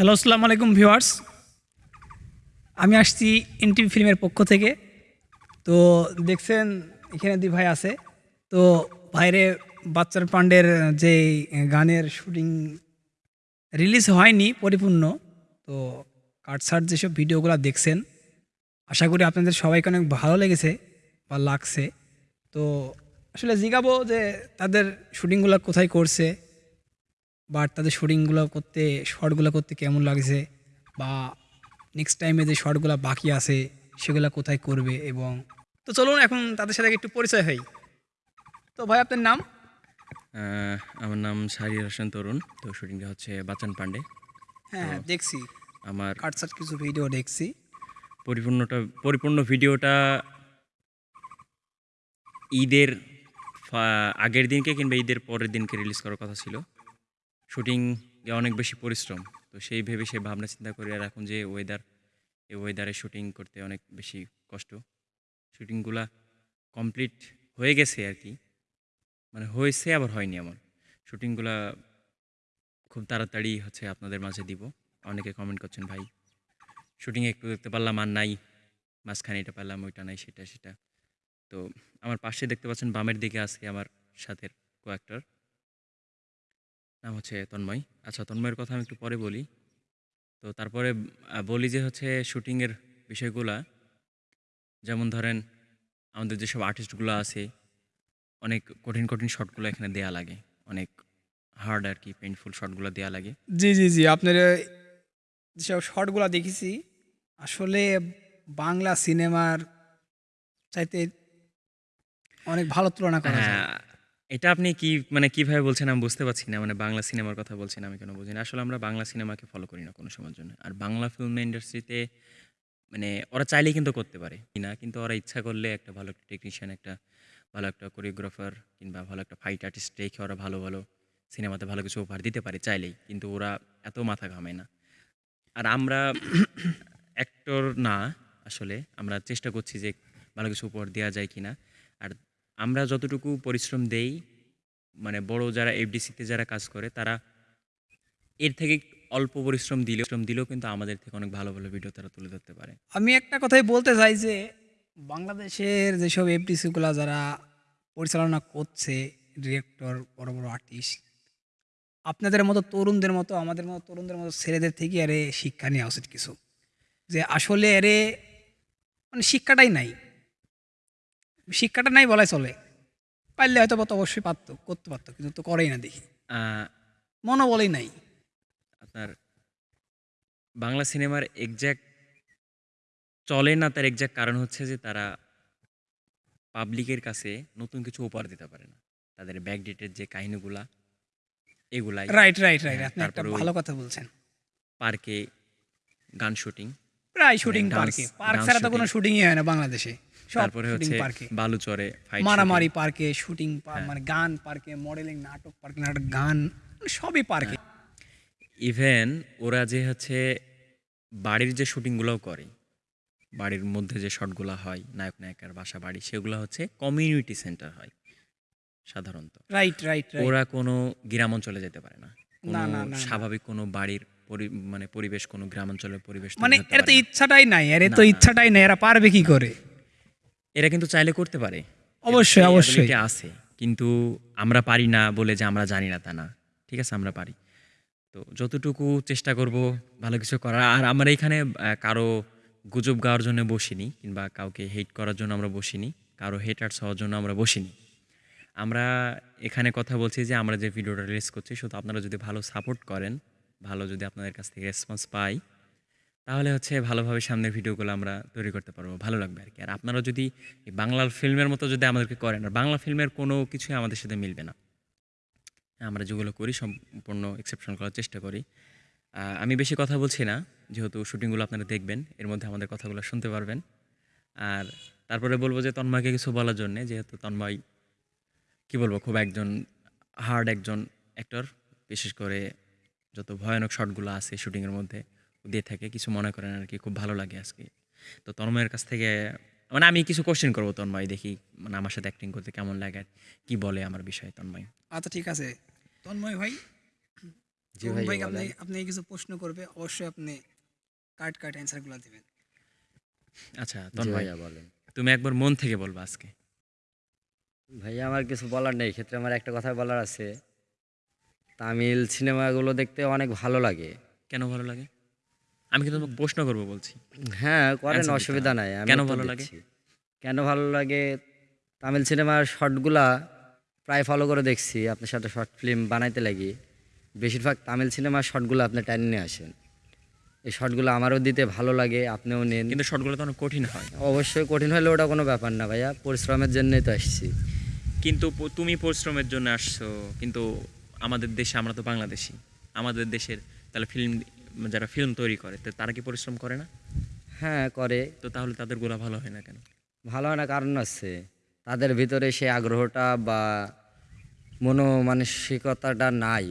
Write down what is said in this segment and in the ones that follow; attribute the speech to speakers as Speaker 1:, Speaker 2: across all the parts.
Speaker 1: Hello আসসালামু আলাইকুম viewers আমি আসছি এনটিভি ফিল্মের পক্ষ থেকে। তো দেখছেন, এখানে দুই ভাই আছে। তো বাইরে বাচ্চার পান্ডের যে গানের শুটিং রিলিজ হয়নি, পরিপূর্ণ। তো কাটসার যেসব ভিডিওগুলো দেখছেন, আশা করি আপনাদের সবাইকে অনেক ভালো লেগেছে বা লাগছে। তো আসলে জিগাবো যে তাদের শুটিংগুলো কোথায় করছে বা তাদের শুটিংগুলো করতে শর্টগুলো করতে কেমন লাগছে? বা নেক্সট টাইমে যে শর্টগুলো বাকি আছে সেগুলো কোথায় করবে এবং তো চলুন এখন তাদের সাথে একটু পরিচয় হই। তো ভাই আপনার নাম?
Speaker 2: আমার নাম শাহরিয়ার হোসেন তরুণ। তো শুটিংটা হচ্ছে বাচান পান্ডে
Speaker 1: হ্যাঁ হ্যাঁ, দেখছি।
Speaker 2: আমার
Speaker 1: কাটসাট কিছু ভিডিও দেখছি।
Speaker 2: পরিপূর্ণটা পরিপূর্ণ ভিডিওটা ঈদের আগের দিনকে কিংবা ঈদের পরের দিনকে রিলিজ করার কথা ছিল। শুটিং অনেক বেশি পরিশ্রম। তো সেই ভেবে সে ভাবনা চিন্তা করে আর এখন যে ওয়েদার এই ওয়েদারে শুটিং করতে অনেক বেশি কষ্ট। শুটিংগুলা কমপ্লিট হয়ে গেছে আর কি। মানে হয়েছে আবার হয়নি আমার শুটিংগুলা খুব তাড়াতাড়ি হচ্ছে আপনাদের মাঝে দিব। অনেকে কমেন্ট করছেন, ভাই শুটিংয়ে একটু দেখতে পারলাম আর নাই। মাঝখানে এটা পারলাম, ওইটা নাই, সেটা সেটা। তো আমার পাশে দেখতে পাচ্ছেন বামের দিকে আছে আমার সাথের কো নাম হচ্ছে তন্ময়। আচ্ছা তন্ময়ের কথা আমি একটু পরে বলি। তো তারপরে বলি যে হচ্ছে শুটিংয়ের বিষয়গুলা। যেমন ধরেন আমাদের যেসব আর্টিস্টগুলো আছে অনেক কঠিন কঠিন শটগুলো এখানে দেয়া লাগে। অনেক হার্ড আর কি পেইনফুল শটগুলো দেয়া লাগে।
Speaker 1: জি জি জি আপনার যেসব শর্টগুলো দেখেছি আসলে বাংলা সিনেমার চাইতে অনেক ভালো তুলনা করা যায়।
Speaker 2: হ্যাঁ, এটা আপনি কি মানে কীভাবে বলছেন আমি বুঝতে পারছি না মানে বাংলা সিনেমার কথা বলছেন আমি কেন বুঝি না। আসলে আমরা বাংলা সিনেমাকে ফলো করি না কোনো সময়ের জন্য। আর বাংলা ফিল্ম ইন্ডাস্ট্রিতে মানে ওরা চাইলেই কিন্তু করতে পারে। না, কিন্তু ওরা ইচ্ছা করলে একটা ভালো একটা টেকনিশিয়ান একটা ভালো একটা কোরিওগ্রাফার কিংবা ভালো একটা ফাইট আর্টিস্ট রেখে ওরা ভালো ভালো সিনেমাতে ভালো কিছু উপহার দিতে পারে চাইলেই। কিন্তু ওরা এত মাথা ঘামায় না। আর আমরা অ্যাক্টর না আসলে। আমরা চেষ্টা করছি যে ভালো কিছু উপহার দেওয়া যায় কিনা। আমরা যতটুকু পরিশ্রম দেই মানে বড় যারা এফডিসিতে যারা কাজ করে, তারা এর থেকে অল্প পরিশ্রম দিলেও শ্রম দিলেও কিন্তু আমাদের থেকে অনেক ভালো ভালো ভিডিও তারা তুলে ধরতে পারে।
Speaker 1: আমি একটা কথাই বলতে চাই যে, বাংলাদেশের যেসব এফডিসিগুলো যারা পরিচালনা করছে ডিরেক্টর বড় বড় আর্টিস্ট আপনাদের মতো তরুণদের মতো, আমাদের মতো তরুণদের মতো ছেলেদের থেকে আরে শিক্ষা নেওয়া উচিত কিছু। যে আসলে আরে মানে শিক্ষাটাই নাই। শিক্ষাটা নাই বলাই চলে। পারলে হয়তো তো অবশ্যই পারতো করতে পারতো কিন্তু তো করেই না দেখি। মনোবলই নাই।
Speaker 2: আপনার বাংলা সিনেমার এক্স্যাক্ট চলে না তার এক্স্যাক্ট কারণ হচ্ছে যে তারা পাবলিকের কাছে নতুন কিছু উপহার দিতে পারে না। তাদের ব্যাকডেটের যে কাহিনীগুলা এগুলাই।
Speaker 1: রাইট রাইট রাইট আপনি একটা ভালো কথা বলছেন।
Speaker 2: পার্কে গান শুটিং
Speaker 1: প্রায় শুটিং পার্কে পার্ক ছাড়া তো কোনো শুটিংই হয় না বাংলাদেশে।
Speaker 2: তারপরে হচ্ছে বালুচরে
Speaker 1: মারামারি পার্কে শুটিং
Speaker 2: হ্যাঁ।
Speaker 1: মানে গান পার্কে মডেলিং নাটক পার্কে নাটক গান মানে সবই পার্কে
Speaker 2: ইভেন ওরা যে হচ্ছে বাড়ির যে শুটিংগুলোও করে বাড়ির মধ্যে যে শটগুলো হয় নায়ক নায়িকার বাসা বাড়ি সেগুলো হচ্ছে কমিউনিটি সেন্টার হয় সাধারণত।
Speaker 1: রাইট রাইট
Speaker 2: ওরা কোনো গ্রাম অঞ্চলে যেতে পারে না। কোনো। স্বাভাবিক কোনো বাড়ির মানে পরিবেশ কোনো গ্রাম অঞ্চলের পরিবেশ
Speaker 1: মানে এরা তো ইচ্ছাটাই নাই এর তো ইচ্ছাটাই নাই এরা পারবে কি করে?
Speaker 2: এরা কিন্তু চাইলে করতে পারে।
Speaker 1: অবশ্যই, অবশ্যই।
Speaker 2: আছে কিন্তু আমরা পারি না বলে যে আমরা জানি না তা না। ঠিক আছে আমরা পারি। তো যতটুকু চেষ্টা করব ভালো কিছু করার আর আমরা এখানে কারও গুজব গাওয়ার জন্য বসিনি কিংবা কাউকে হেট করার জন্য আমরা বসিনি কারও হেটার্স হওয়ার জন্য আমরা বসিনি। আমরা এখানে কথা বলছি যে আমরা যে ভিডিওটা রিলিজ করছি শুধু আপনারা যদি ভালো সাপোর্ট করেন ভালো যদি আপনাদের কাছ থেকে রেসপন্স পাই তাহলে হচ্ছে ভালোভাবে সামনের ভিডিওগুলো আমরা তৈরি করতে পারব, ভালো লাগবে আর কি। আর আপনারা যদি এই বাংলা ফিল্মের মতো যদি আমাদেরকে করেন, আর বাংলা ফিল্মের কোনো কিছুই আমাদের সাথে মিলবে না। আমরা যেগুলো করি সম্পূর্ণ এক্সেপশন করার চেষ্টা করি। আমি বেশি কথা বলছি না, যেহেতু শুটিংগুলো আপনারা দেখবেন, এর মধ্যে আমাদের কথাগুলো শুনতে পারবেন। আর তারপরে বলব যে তন্ময়কে কিছু বলার জন্যে, যেহেতু তন্ময়, কি বলব, খুব একজন হার্ড একজন অ্যাক্টর বিশেষ করে যত ভয়ানক শটগুলো আছে শুটিংয়ের মধ্যে। দিয়ে থাকে কিছু মনে করেন আর কি খুব ভালো লাগে আজকে। তো তন্ময়ের কাছ থেকে মানে আমি কিছু কোশ্চেন করব তন্ময় দেখি মানে আমার সাথে অ্যাক্টিং করতে কেমন লাগে কি বলে আমার বিষয়ে তন্ময়?
Speaker 1: আচ্ছা ঠিক আছে। তন্ময় ভাই
Speaker 3: ভাই
Speaker 1: ভাই আপনি আপনি কিছু প্রশ্ন করবে অবশ্যই আপনি কাট কাট অ্যান্সারগুলো দিবেন।
Speaker 2: আচ্ছা তন্ময়
Speaker 3: বলেন।
Speaker 2: তুমি একবার মন থেকে বলবা আজকে।
Speaker 3: ভাইয়া আমার কিছু বলার নেই ক্ষেত্রে আমার একটা কথা বলার আছে। তামিল সিনেমাগুলো দেখতে অনেক ভালো লাগে।
Speaker 2: কেন ভালো লাগে? আমি কিন্তু তোমাকে প্রশ্ন করব বলছি।
Speaker 3: হ্যাঁ করেন অসুবিধা নাই
Speaker 2: কেন ভালো লাগে?
Speaker 3: কেন ভালো লাগে? তামিল সিনেমার শর্টগুলা প্রায় ফলো করে দেখছি আপনার সাথে শর্ট ফিল্ম বানাইতে লাগি। বেশিরভাগ তামিল সিনেমার শর্টগুলো আপনি টাইম নিয়ে আসেন। এই শর্টগুলো আমারও দিতে ভালো লাগে আপনিও নেন।
Speaker 2: কিন্তু শর্টগুলো তো অনেক কঠিন হয়।
Speaker 3: অবশ্যই কঠিন হলে ওটা কোনো ব্যাপার না ভাইয়া পরিশ্রমের জন্যই তো আসছি।
Speaker 2: কিন্তু তুমি পরিশ্রমের জন্য আসছো কিন্তু আমাদের দেশে আমরা তো বাংলাদেশি। আমাদের দেশের তাহলে ফিল্ম যারা ফিল্ম তৈরি করে তো তারা কি পরিশ্রম করে না?
Speaker 3: হ্যাঁ করে।
Speaker 2: তো তাহলে তাদের গোলা ভালো হয় না কেন?
Speaker 3: ভালো হয় না কারণ আছে তাদের ভিতরে সেই আগ্রহটা বা মনোমানসিকতাটা নাই।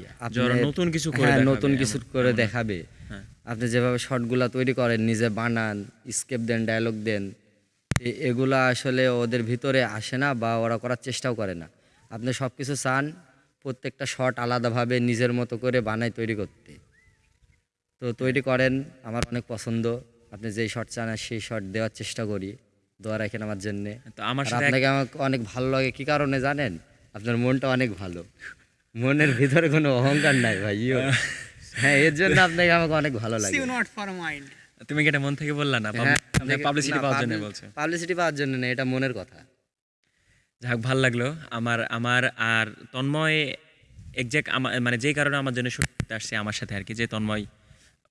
Speaker 2: নতুন কিছু করে
Speaker 3: হ্যাঁ নতুন কিছু করে দেখাবে।
Speaker 2: হ্যাঁ।
Speaker 3: আপনি যেভাবে শর্টগুলা তৈরি করেন নিজে বানান স্কেপ দেন ডায়লগ দেন এগুলা আসলে ওদের ভিতরে আসে না বা ওরা করার চেষ্টাও করে না। আপনি সব কিছু চান প্রত্যেকটা শর্ট আলাদাভাবে নিজের মতো করে বানায় তৈরি করতে। তো তৈরি করেন আমার অনেক পছন্দ। আপনি যেই শর্ট চান সেই শর্ট দেওয়ার চেষ্টা করি। দোয়া রাখেন আমার জন্যে।
Speaker 2: তো আমার সাথে
Speaker 3: আপনাকে আমাকে অনেক ভালো লাগে কি কারণে জানেন? আপনার মনটা অনেক ভালো। মনের ভিতরে কোনো অহংকার নাই ভাই হ্যাঁ এর জন্য আপনাকে আমাকে অনেক ভালো লাগে।
Speaker 1: সিউ নট ফর মাইন্ড
Speaker 2: তুমি কি এটা মন থেকে বললা না? পাবলিসিটি পাওয়ার জন্য বলছো।
Speaker 3: পাবলিসিটি পাওয়ার জন্য না এটা মনের কথা।
Speaker 2: যাক ভালো লাগল। আমার আমার আর তন্ময় একজ্যাক্ট আমার মানে যেই কারণে আমার জন্য করতে আসছে আমার সাথে আর কি যে তন্ময়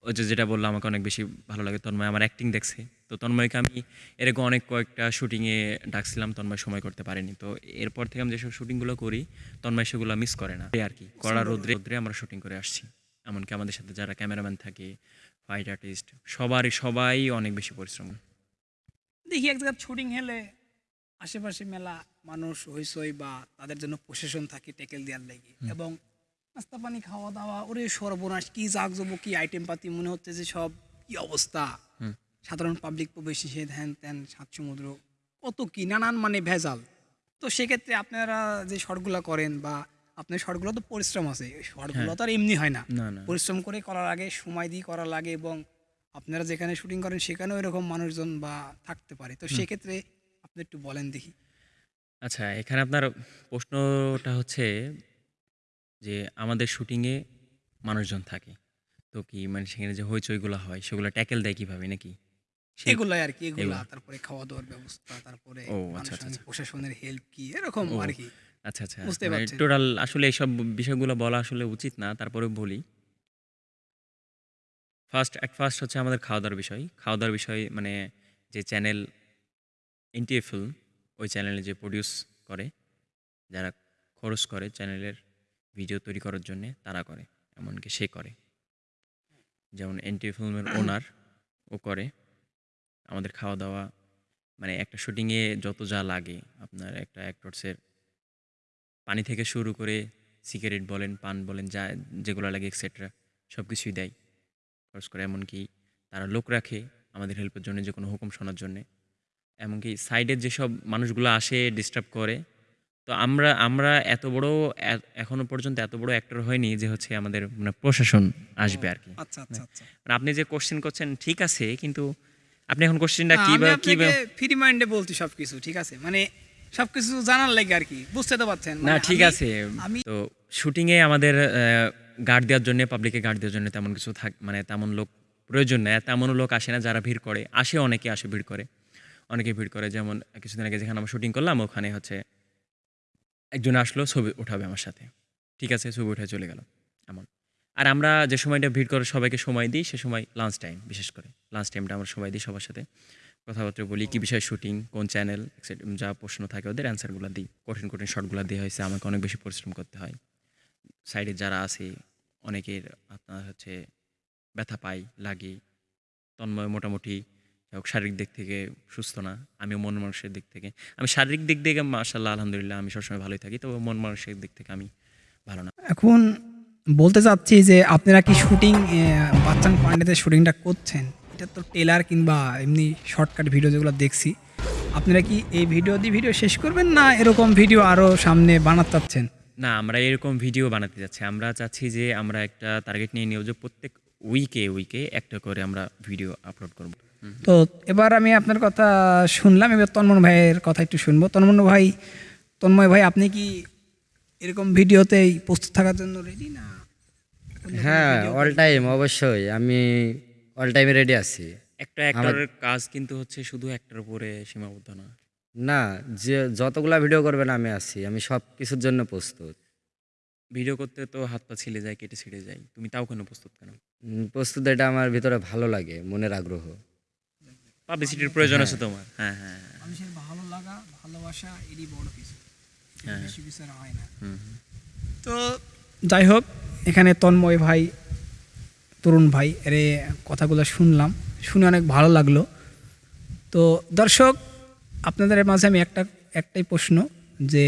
Speaker 2: ওই যে যেটা বলল আমাকে অনেক বেশি ভালো লাগে তন্ময় আমার অ্যাক্টিং দেখছে। তো তন্ময়কে আমি এরকম অনেক কয়েকটা শুটিংয়ে ডাকছিলাম তন্ময় সময় করতে পারেনি। তো এরপর থেকে আমি যেসব শুটিংগুলো করি তন্ময় সেগুলো মিস করে না। আর কি কড়া রোদ্রে রোদ্রে আমরা শুটিং করে আসছি। এমনকি আমাদের সাথে যারা ক্যামেরাম্যান থাকে ফাইট আর্টিস্ট সবারই সবাই অনেক বেশি পরিশ্রম।
Speaker 1: দেখি এক জায়গায় শুটিং হেলে আশেপাশে মেলা মানুষ হইসই বা তাদের জন্য প্রশাসন থাকে টেকেল দেওয়ার লাগে। এবং নাস্তা পানি খাওয়া দাওয়া ওরে সর্বনাশ কি জাগজব কি আইটেম পাতি মনে হচ্ছে যে সব কি অবস্থা? সাধারণ পাবলিক প্রবেশ সে ধ্যান ত্যান সাত সমুদ্র কত কি নানান মানে ভেজাল। তো সেক্ষেত্রে আপনারা যে শর্টগুলো করেন বা আপনার শর্টগুলো তো পরিশ্রম আছে শর্টগুলো তো আর এমনি হয় না। পরিশ্রম করে করার আগে সময় দিয়ে করা লাগে এবং আপনারা যেখানে শুটিং করেন সেখানেও এরকম মানুষজন বা থাকতে পারে। তো সেক্ষেত্রে আপনি একটু বলেন দেখি।
Speaker 2: আচ্ছা এখানে আপনার প্রশ্নটা হচ্ছে যে আমাদের শুটিংয়ে মানুষজন থাকে। তো কি মানে সেখানে যে হইচইগুলো হয় সেগুলো ট্যাকেল দেয় কীভাবে নাকি? সেই-
Speaker 1: এগুলাই আর কি এগুলা।
Speaker 2: এগুলা।
Speaker 1: তারপরে খাওয়া দাওয়ার ব্যবস্থা তারপরে
Speaker 2: ও, আচ্ছা, আচ্ছা, আচ্ছা।
Speaker 1: প্রশাসনের হেল্প কি এরকম
Speaker 2: ও,
Speaker 1: আর কি।
Speaker 2: আচ্ছা আচ্ছা।
Speaker 1: বুঝতে
Speaker 2: মানে
Speaker 1: পারছি।
Speaker 2: টোটাল আসলে এইসব বিষয়গুলো বলা আসলে উচিত না তারপরে বলি। ফার্স্ট অ্যাট ফার্স্ট হচ্ছে আমাদের খাওয়া দাওয়ার বিষয়। খাওয়া দাওয়ার বিষয় মানে যে চ্যানেল এনটিএ ফিল্ম ওই চ্যানেলে যে প্রডিউস করে যারা খরচ করে চ্যানেলের ভিডিও তৈরি করার জন্য তারা করে এমনকি সে করে। যেমন এনটিএ ফিল্মের ওনার ও করে। আমাদের খাওয়া দাওয়া মানে একটা শুটিংয়ে যত যা লাগে আপনার একটা অ্যাক্টরসের পানি থেকে শুরু করে সিগারেট বলেন পান বলেন যা যেগুলো লাগে এক্সেট্রা সব কিছুই দেয়। খরচ করে এমনকি তারা লোক রাখে আমাদের হেল্পের জন্য যে কোনো হুকুম শোনার জন্যে। এমনকি সাইডের যেসব মানুষগুলো আসে ডিস্টার্ব করে তো আমরা আমরা এত বড় এ- এখনও পর্যন্ত এত বড় অ্যাক্টর হয়নি যে হচ্ছে আমাদের মানে প্রশাসন আসবে আর কি
Speaker 1: আচ্ছা আচ্ছা আচ্ছা।
Speaker 2: মানে আপনি যে কোশ্চেন করছেন ঠিক আছে কিন্তু আপনি এখন কোশ্চেনটা
Speaker 1: না,
Speaker 2: কি
Speaker 1: আমি আপনাকে
Speaker 2: কীভাবে
Speaker 1: ফ্রি মাইন্ডে বলছি সবকিছু ঠিক আছে? মানে সবকিছু জানার লাগে আর কি বুঝতে তো পারছেন।
Speaker 2: না
Speaker 1: মানে
Speaker 2: ঠিক
Speaker 1: আমি-
Speaker 2: আছে।
Speaker 1: আমি
Speaker 2: তো শুটিংয়ে আমাদের গার্ড দেওয়ার জন্য পাবলিকে গার্ড দেওয়ার জন্য তেমন কিছু থাক মানে তেমন লোক প্রয়োজন নেই তেমনও লোক আসে না যারা ভিড় করে। আসে অনেকে আসে ভিড় করে। অনেকে ভিড় করে যেমন কিছুদিন আগে যেখানে আমরা শুটিং করলাম ওখানে হচ্ছে একজন আসলো, ছবি উঠাবে আমার সাথে। ঠিক আছে, ছবি উঠে চলে গেল, এমন। আর আমরা যে সময়টা ভিড় করে সবাইকে সময় দিই, সে সময় লাঞ্চ টাইম বিশেষ করে। লাঞ্চ টাইমটা আমরা সময় দিই সবার সাথে। কথাবার্তা বলি, কী বিষয়ে শুটিং কোন চ্যানেল যা প্রশ্ন থাকে, ওদের অ্যান্সারগুলো দিই। কঠিন কঠিন শর্টগুলো দেওয়া হয়েছে, আমাকে অনেক বেশি পরিশ্রম করতে হয়। সাইডে যারা আছে, অনেকের আপনার হচ্ছে ব্যথা পাই লাগে। তন্ময় মোটামুটি হোক শারীরিক দিক থেকে সুস্থ না আমি মন মানুষের দিক থেকে। আমি শারীরিক দিক থেকে মার্শাল্লাহ আলহামদুলিল্লাহ আমি সবসময় ভালোই থাকি তবে মন মানুষের দিক থেকে আমি ভালো না।
Speaker 1: এখন বলতে চাচ্ছি যে আপনারা কি শুটিং বাচ্চান পান্ডেতে শুটিংটা করছেন? এটা তো টেলার কিংবা এমনি শর্টকাট ভিডিও যেগুলো দেখছি। আপনারা কি এই ভিডিও দিয়ে ভিডিও শেষ করবেন না এরকম ভিডিও আরও সামনে বানাতে চাচ্ছেন?
Speaker 2: না আমরা এরকম ভিডিও বানাতে যাচ্ছি। আমরা চাচ্ছি যে আমরা একটা টার্গেট নিয়ে নিব যে প্রত্যেক উইকে উইকে একটা করে আমরা ভিডিও আপলোড করব।
Speaker 1: তো এবার আমি আপনার কথা শুনলাম এবার তন্মন ভাইয়ের কথা একটু শুনব। তন্মন ভাই তন্ময় ভাই আপনি কি এরকম ভিডিওতেই প্রস্তুত থাকার জন্য রেডি না?
Speaker 3: হ্যাঁ অল টাইম অবশ্যই। আমি অল টাইমে রেডি আছি।
Speaker 2: একটা অ্যাক্টরের কাজ কিন্তু হচ্ছে শুধু একটার উপরে সীমাবদ্ধ না।
Speaker 3: না যে যতগুলা ভিডিও করবেন আমি আছি। আমি সব কিছুর জন্য প্রস্তুত।
Speaker 2: ভিডিও করতে তো হাত পা ছিলে যায় কেটে ছিঁড়ে যায়। তুমি তাও কেন প্রস্তুত কেন?
Speaker 3: প্রস্তুত এটা আমার ভিতরে ভালো লাগে মনের আগ্রহ।
Speaker 2: পাবলিসিটির প্রয়োজন আছে তোমার হ্যাঁ হ্যাঁ হ্যাঁ।
Speaker 1: মানুষের ভালো লাগা ভালোবাসা এরই বড় কিছু
Speaker 2: হ্যাঁ।
Speaker 1: বেশি কিছু আর হয় না। তো যাই হোক এখানে তন্ময় ভাই তরুণ ভাই এর কথাগুলো শুনলাম শুনে অনেক ভালো লাগল তো দর্শক আপনাদের মাঝে আমি একটা একটাই প্রশ্ন যে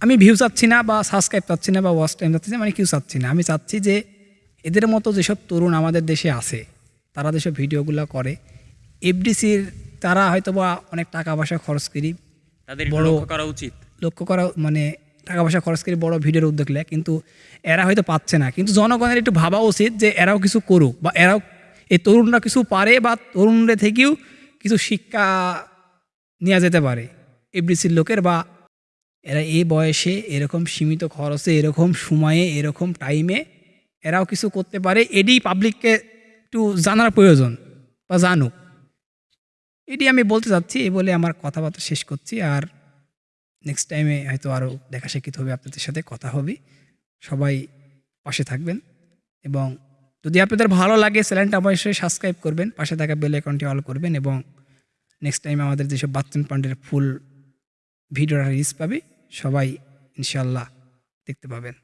Speaker 1: আমি ভিউ চাচ্ছি না বা সাবস্ক্রাইব চাচ্ছি না বা ওয়াচ টাইম চাচ্ছি না মানে কেউ চাচ্ছি না আমি চাচ্ছি যে এদের মতো যেসব তরুণ আমাদের দেশে আছে তারা যেসব ভিডিওগুলো করে। এফডিসির তারা হয়তো বা অনেক টাকা পয়সা খরচ করি
Speaker 2: তাদের
Speaker 1: বড়-
Speaker 2: করা উচিত।
Speaker 1: লক্ষ্য করা মানে টাকা পয়সা খরচ করে বড় ভিডিওর উদ্যোগ নেয় কিন্তু এরা হয়তো পাচ্ছে না। কিন্তু জনগণের একটু ভাবা উচিত যে এরাও কিছু করুক বা এরাও এই তরুণরা কিছু পারে বা তরুণদের থেকেও কিছু শিক্ষা নেওয়া যেতে পারে এফডিসির লোকের বা এরা এই বয়সে এরকম সীমিত খরচে এরকম সময়ে এরকম টাইমে এরাও কিছু করতে পারে। এডি পাবলিককে একটু জানার প্রয়োজন বা জানুক। এটি আমি বলতে চাচ্ছি, এই বলে আমার কথাবার্তা শেষ করছি। আর নেক্সট টাইমে হয়তো আরও দেখা সাক্ষিৎ হবে, আপনাদের সাথে কথা হবে। সবাই পাশে থাকবেন এবং যদি আপনাদের ভালো লাগে, চ্যানেলটা অবশ্যই সাবস্ক্রাইব করবেন, পাশে থাকা বেল অ্যাকাউন্টটি অল করবেন এবং নেক্সট টাইম আমাদের যেসব বাচ্চন পান্ডের ফুল ভিডিওটা রিলিজ পাবে, সবাই ইনশাল্লাহ দেখতে পাবেন।